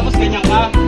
tapos ganyan ka.